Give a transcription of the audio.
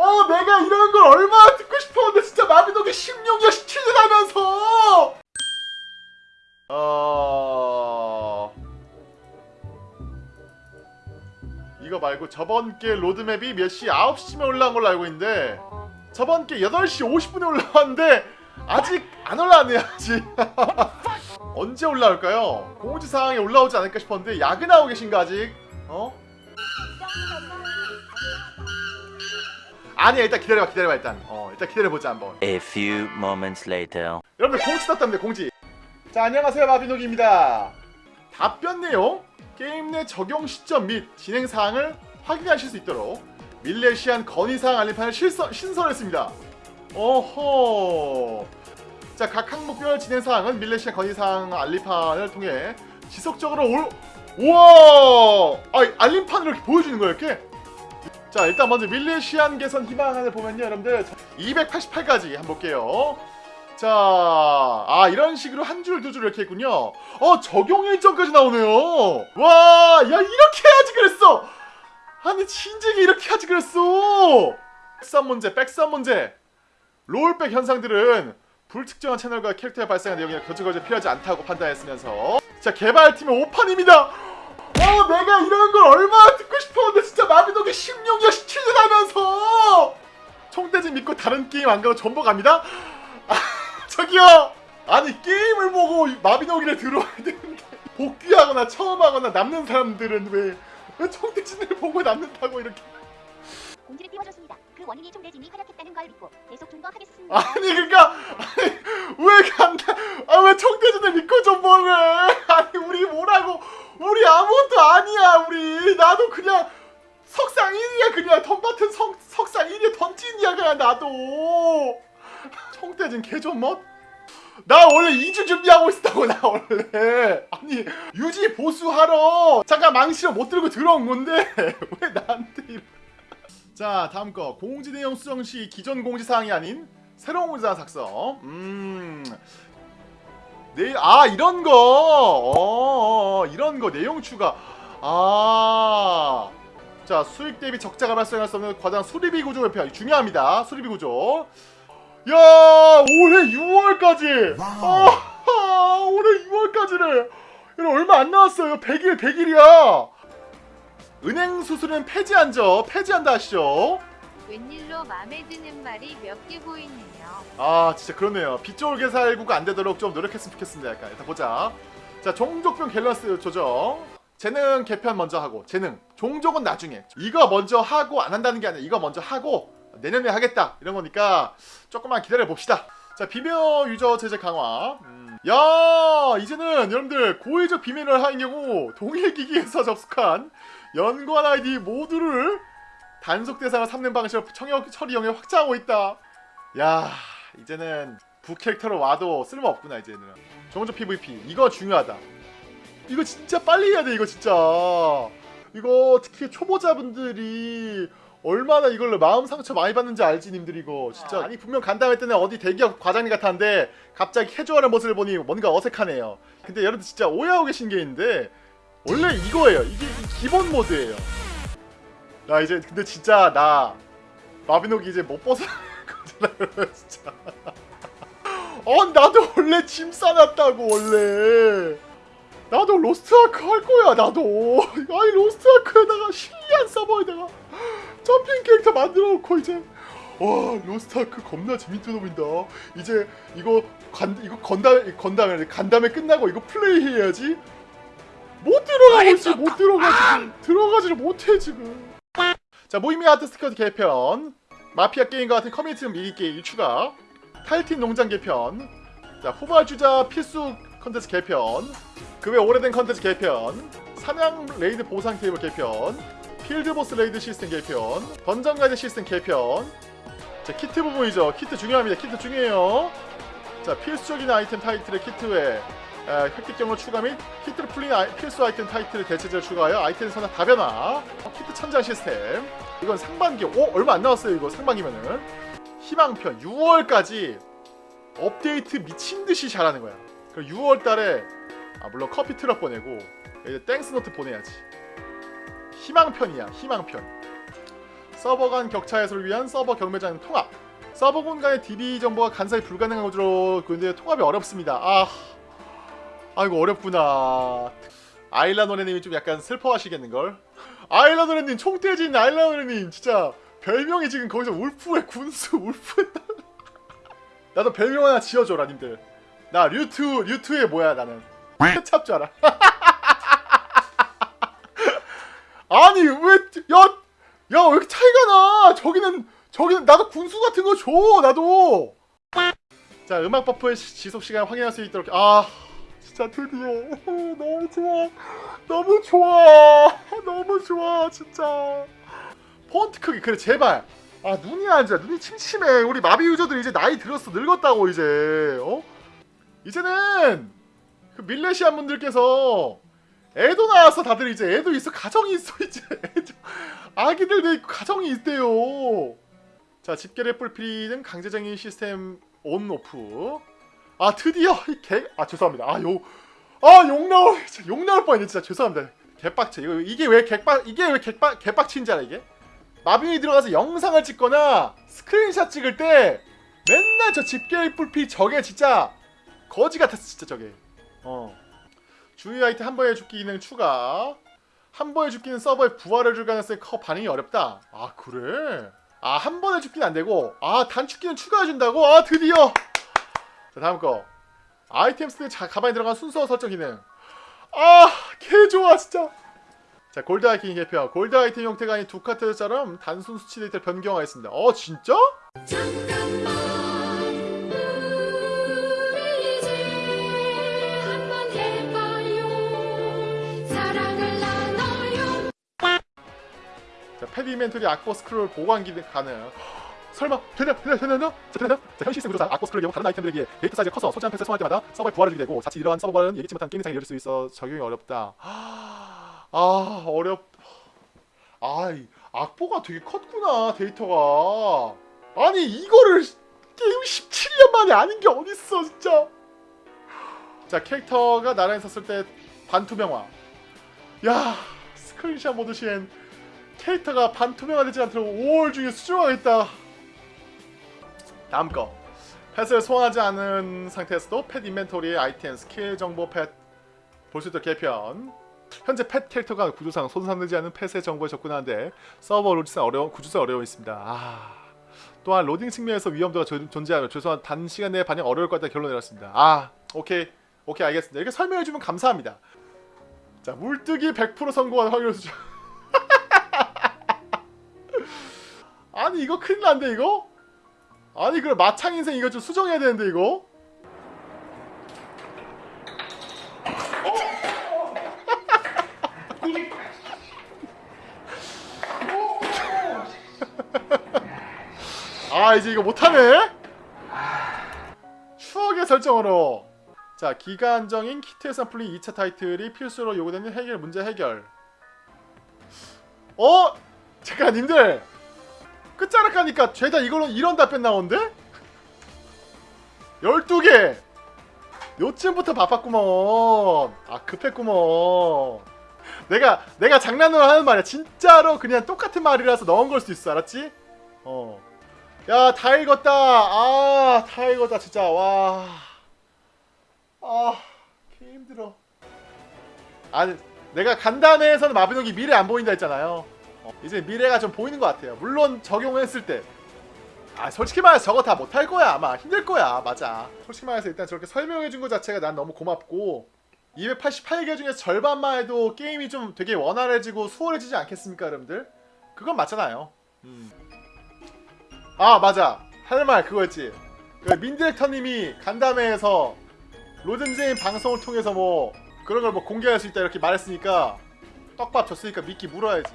어 내가 이런 걸 얼마나 듣고 싶었는데 진짜 마비노기 16년 17년 하면서 어... 이거 말고 저번 게 로드맵이 몇 시? 9시쯤에 올라온 걸로 알고 있는데 저번 게 8시 50분에 올라왔는데 아직 안 올라왔네요 아직 언제 올라올까요? 공지사항에 올라오지 않을까 싶었는데 야근하고 계신가 아직? 어? 아니야 일단 기다려봐 기다려봐 일단. 어 일단 기다려보자 한번. A few moments later. 여러분들 공지 떴답니다 공지. 자 안녕하세요 마비노기입니다. 답변 내용 게임 내 적용 시점 및 진행 사항을 확인하실 수 있도록 밀레시안 건의사항 알림판을 실서, 신설했습니다. 어허. 자각 항목별 진행 사항은 밀레시안 건의사항 알림판을 통해 지속적으로 올 우와! 아 알림판을 이렇게 보여주는 거예요 이렇게 자 일단 먼저 밀레시안 개선 희망안을 보면요 여러분들 288까지 한번 볼게요 자, 아 이런 식으로 한 줄 두 줄 이렇게 했군요. 어 적용 일정까지 나오네요. 와, 야 이렇게 해야지 그랬어. 아니 진작에 이렇게 하지 그랬어. 백선 문제, 백선 문제. 롤백 현상들은 불특정한 채널과 캐릭터에 발생한 내용이나 거짓거짓 필요하지 않다고 판단했으면서 자 개발팀의 오판입니다. 어 내가 이런 걸 얼마나 듣고 싶었는데 진짜 마비노기 16년 17년 하면서 총대지 믿고 다른 게임 안 가고 전부 갑니다. 저기요! 아니 게임을 보고 마비노기를 들어와야 되는데 복귀하거나 처음 하거나 남는 사람들은 왜, 왜 총대진을 보고 남는다고 이렇게 공지를 띄워줬습니다. 그 원인이 총대진이 활약했다는 걸 믿고 계속 존버하겠습니다. 아니 그니까 아니 왜 간다 아왜 총대진을 믿고 좀 보래 아니 우리 뭐라고 우리 아무것도 아니야 우리 나도 그냥 석상 1위야 그냥. 덤바튼 석, 석상 1위야 던진이야 그냥 나도. 총대진 개존멋? 나 원래 2주 준비하고 있었다고 나 원래. 아니 유지 보수하러 잠깐 망치로 못 들고 들어온 건데. 왜 나한테 이러 자 다음 거. 공지 내용 수정 시 기존 공지 사항이 아닌 새로운 공지 사항 작성. 음. 네, 아 이런 거. 어, 어, 어, 이런 거 내용 추가 아 자 수익 대비 적자가 발생할 수 없는 과당 수리비 구조 회피 중요합니다. 수리비 구조. 야 올해 6월까지. 아, 올해 6월까지래 이거 얼마 안 남았어요. 100일 100일이야. 은행 수수료는 폐지한죠 폐지한다 하시죠? 웬일로 맘에 드는 말이 몇 개 보이네요. 아 진짜 그렇네요. 빗졸 개살구가 안 되도록 좀 노력했으면 좋겠습니다 약간. 일단 보자. 자 종족별 밸런스 조정 재능 개편 먼저 하고 재능. 종족은 나중에. 이거 먼저 하고 안 한다는 게 아니라 이거 먼저 하고 내년에 하겠다. 이런 거니까 조금만 기다려 봅시다. 자 비밀 유저 제재 강화. 음. 야 이제는 여러분들 고의적 비밀을 하는 경우 동일 기기에서 접속한 연관 아이디 모두를 단속 대상을 삼는 방식으로 청역 처리 영역 확장하고 있다. 야 이제는 부 캐릭터로 와도 쓸모없구나 이제는. 종족 PVP 이거 중요하다 이거 진짜 빨리 해야 돼 이거 진짜. 이거 특히 초보자분들이 얼마나 이걸로 마음 상처 많이 받는지 알지 님들 이거. 진짜 아니 분명 간담회 때는 어디 대기업 과장님 같았는데 갑자기 캐주얼한 모습을 보니 뭔가 어색하네요. 근데 여러분들 진짜 오해하고 계신 게 있는데 원래 이거예요. 이게 기본 모드예요. 나 이제 근데 진짜 나 마비노기 이제 못 벗어날 거잖아요 진짜. 어 나도 원래 짐 싸놨다고 원래 나도 로스트 아크 할 거야 나도. 아니 로스트 아크에다가 실리안 서버에다가 점핑 캐릭터 만들어 놓고 이제. 와 로스트 아크 겁나 재밌어 보인다. 이제 이거 간 이거 건담 건담에 간담회 끝나고 이거 플레이 해야지. 못 들어가고 있어 못 들어가지 들어가지를 못해 지금. 자 모이미 art squad 개편. 마피아 게임과 같은 커뮤니티 미니 게임 추가. 탈틴 농장 개편. 자 후발주자 필수 컨텐츠 개편 그 외 오래된 컨텐츠 개편 사냥 raid 보상 테이블 개편 field boss raid 시스템 개편 던전 가이드 시스템 개편. 자 키트 부분이죠. 키트 중요합니다. 키트 중요해요. 자 필수적인 아이템 타이틀의 키트 외 에, 획득경로 추가 및 키트를 풀린 아이, 필수 아이템 타이틀을 대체제로 추가하여 아이템 선화 다변화. 어, 키트 천장 시스템. 이건 상반기 오 얼마 안 나왔어요 이거 상반기면은. 희망편 6월까지 업데이트 미친듯이 잘하는 거야. 그럼 6월달에 아 물론 커피 트럭 보내고 이제 thanks note 보내야지. 희망편이야 희망편. 서버 간 격차 해소를 위한 서버 경매장 통합. 서버군 간의 DB 정보가 간사히 불가능한 구조로 근데 통합이 어렵습니다. 아 아이고 어렵구나. 아일라 노래님이 좀 약간 슬퍼하시겠는걸? 아일라 노래님 총대진 아일라 노래님 진짜 별명이 지금 거기서 울프의 군수 울프의 딸 나도 별명 하나 지어줘라 님들. 나 류트 류트의 뭐야 나는. 케 찹줄 알아. 아니 왜야야 왜 이렇게 차이가 나? 저기는 저기는 나도 군수 같은 거 줘 나도. 자 음악 buff의 시- 지속 시간 확인할 수 있도록 아 진짜 드디어. 너무 좋아. 너무 좋아. 너무 좋아 진짜. 폰트 크기 그래 제발. 아 눈이 안 좋아. 눈이 침침해. 우리 마비 유저들 이제 나이 들었어 늙었다고 이제. 어? 이제는 그 밀레시안 분들께서 애도 나와서 다들 이제 애도 있어 가정이 있어 이제. 애도- 아기들도 있고 가정이 있대요. 자 집결의 뿔피리는 강제적인 시스템 on off 아 드디어 이개아 죄송합니다. 아욕아욕 나올 진짜 욕 나올 뻔했네 진짜. 죄송합니다. 개빡쳐 이거 이게 왜 개빡 이게 왜 개빡 개빡친지 알아 이게? 마비노기 들어가서 영상을 찍거나 스크린샷 찍을 때 맨날 저 집결 뿔피 저게 진짜 거지 같았어 진짜 저게 어. 주요 아이템 한 번에 죽기 기능 추가. 한 번에 죽기는 서버에 부활을 줄 가능성이 커 반응이 어렵다. 아 그래? 아 한 번에 죽기는 안 되고. 아 단축키는 추가해 준다고? 아 드디어. 자 다음 거. 아이템 스때 가방에 들어간 순서 설정 기능. 아 개 좋아 진짜. 자 골드 아이템 개표 골드 아이템 형태가 아닌 두 카트처럼 단순 수치 데이터를 변경하였습니다. 어 진짜? 자 pet inventory 악보 스크롤 보관 기능 가능. 설마 되냐 되냐 되냐 되냐? 자 되냐? 자현 시스템 구조상 악보 스크롤 경우 다른 아이템들에 비해 데이터 사이즈가 커서 소지한 pet을 소환할 때마다 서버에 부하를 주게 되고 자칫 이러한 서버는 예기치 못한 게임 이상이 이룰 수 있어 적용이 어렵다. 아 어렵 아이 악보가 되게 컸구나 데이터가. 아니 이거를 게임 17년 만에 아닌 게 어딨어 진짜. 자 캐릭터가 나란히 섰을 때 반투명화. 야 스크린샷 모드 시엔 캐릭터가 반투명화 되지 않도록 5월 중에 수정하겠다. 다음 거. pet을 소환하지 않은 상태에서도 pet inventory의 아이템, 스킬 정보 pet 볼 수 있도록 개편. 현재 pet 캐릭터가 구조상 소환되지 않은 pet의 정보에 접근하는데 서버 로딩상 어려운 구조상 어려움이 있습니다. 아. 또한 로딩 측면에서 위험도가 존- 존재하며 최소한 단시간 내에 반영 어려울 것 같다 결론 내렸습니다. 아 오케이. 오케이 알겠습니다. 이렇게 설명해주면 감사합니다. 자 물뜨기 100% 성공한 확률 수준 아니 이거 큰일 난데 이거? 아니 그럼 마창 인생 이거 좀 수정해야 되는데 이거? 아 이제 이거 못하네? 추억의 설정으로 자 기가 안정인 키트 샘플링 2차 타이틀이 필수로 요구되는 해결 문제 해결 어? 잠깐 님들 끝자락 가니까 죄다 이걸로 이런 답변 나오는데? 12개! 요쯤부터 바빴구먼. 아 급했구먼. 내가 내가 장난으로 하는 말이야. 진짜로 그냥 똑같은 말이라서 넣은 걸 수도 있어. 알았지? 어 야 다 읽었다. 아 다 읽었다 진짜. 와아 개 힘들어. 아니 내가 간담회에서는 마비노기 미래 안 보인다 했잖아요. 어, 이제 미래가 좀 보이는 것 같아요. 물론 적용했을 때. 아 솔직히 말해서 저거 다 못할 거야 아마. 힘들 거야 맞아. 솔직히 말해서 일단 저렇게 설명해 준 것 자체가 난 너무 고맙고 288개 중에서 절반만 해도 게임이 좀 되게 원활해지고 수월해지지 않겠습니까 여러분들? 그건 맞잖아요. 음. 아 맞아. 할 말 그거였지. 그 민디렉터님이 간담회에서 로든제인 방송을 통해서 뭐 그런 걸 뭐 공개할 수 있다 이렇게 말했으니까 떡밥 줬으니까 미끼 물어야지